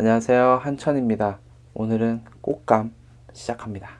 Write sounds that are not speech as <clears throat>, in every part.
안녕하세요. 한천입니다. 오늘은 꽃감 시작합니다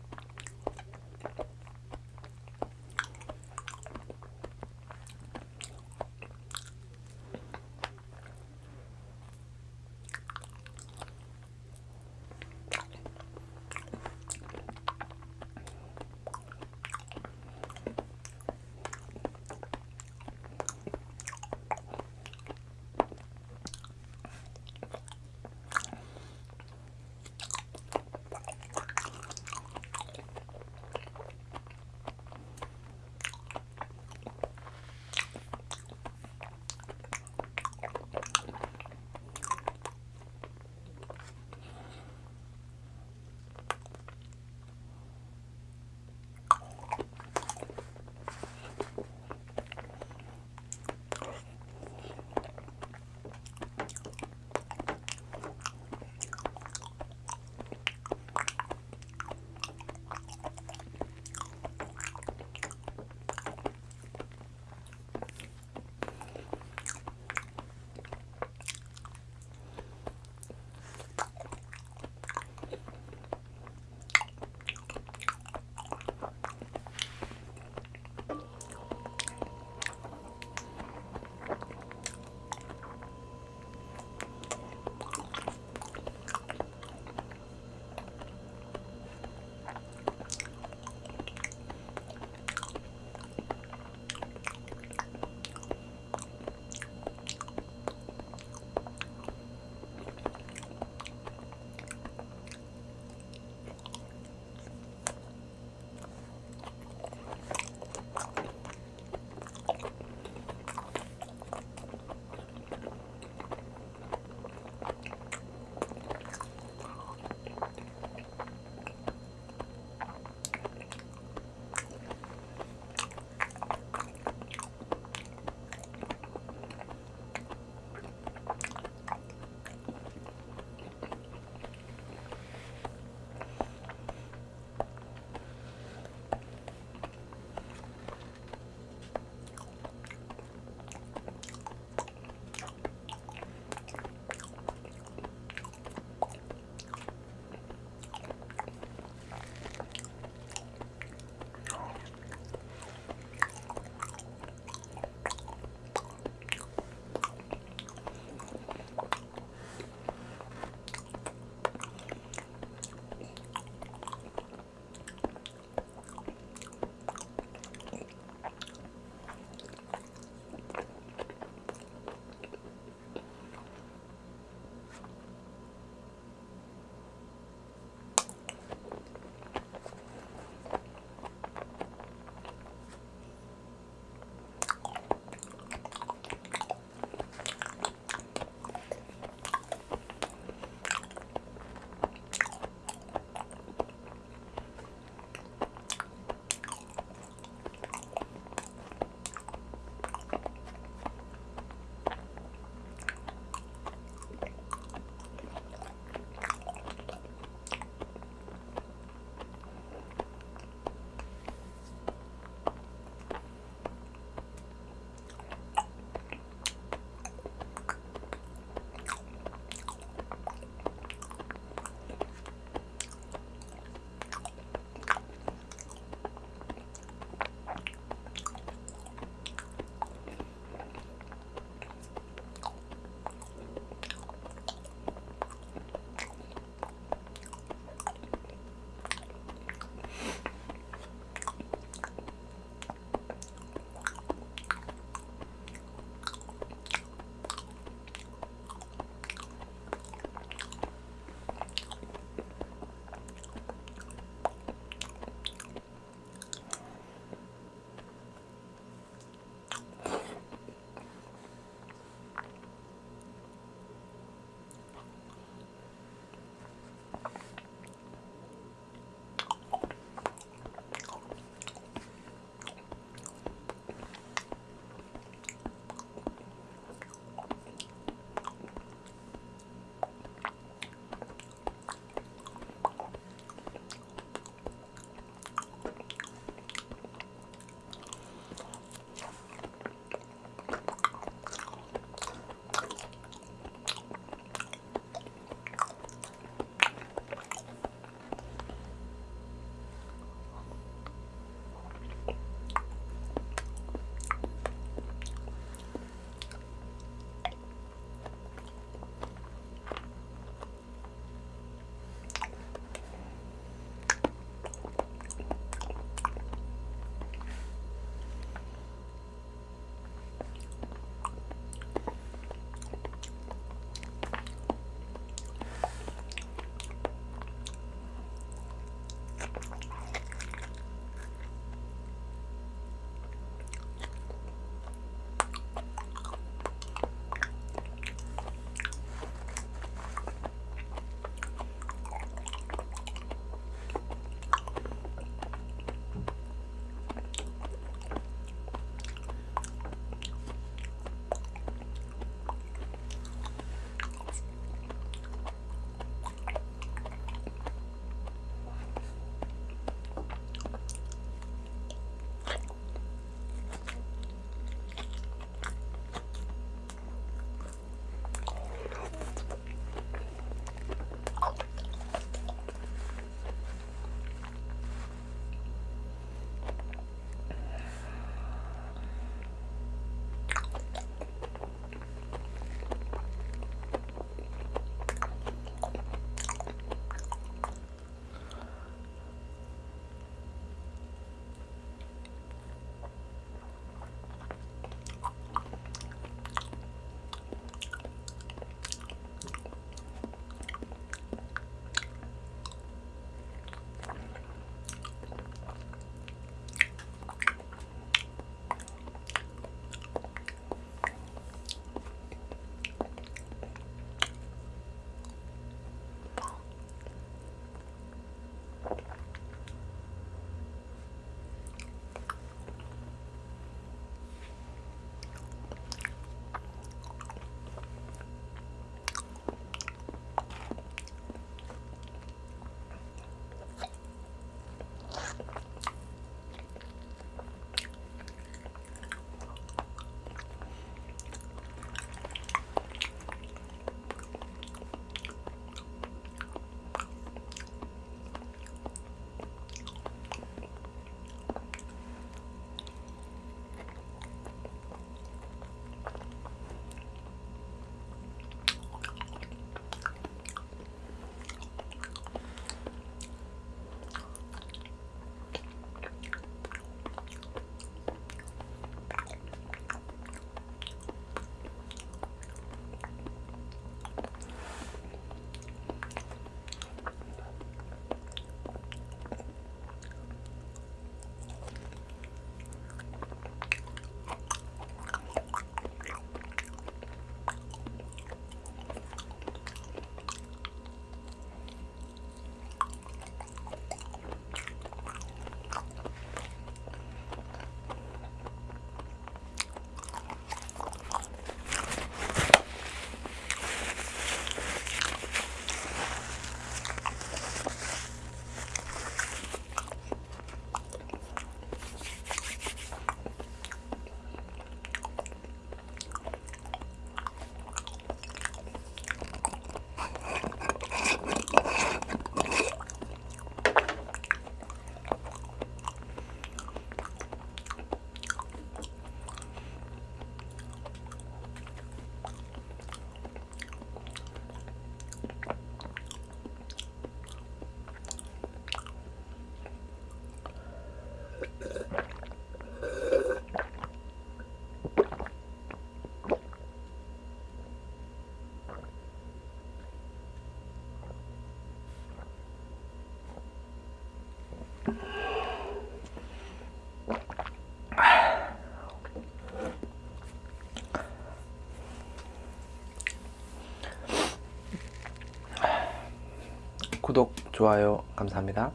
좋아요 감사합니다.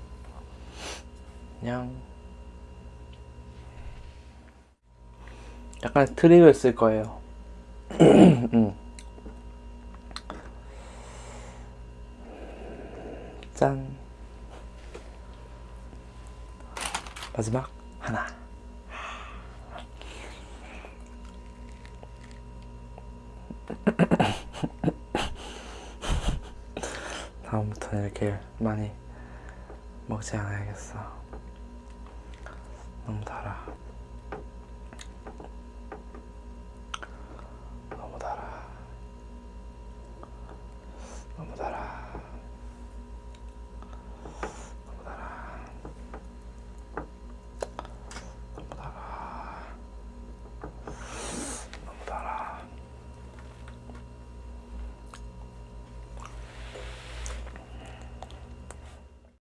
안녕. 약간 트릭을 쓸 거예요. <clears throat> 음. 짠. 마지막 하나. 제길 많이 먹지 않아야겠어. 너무 달아.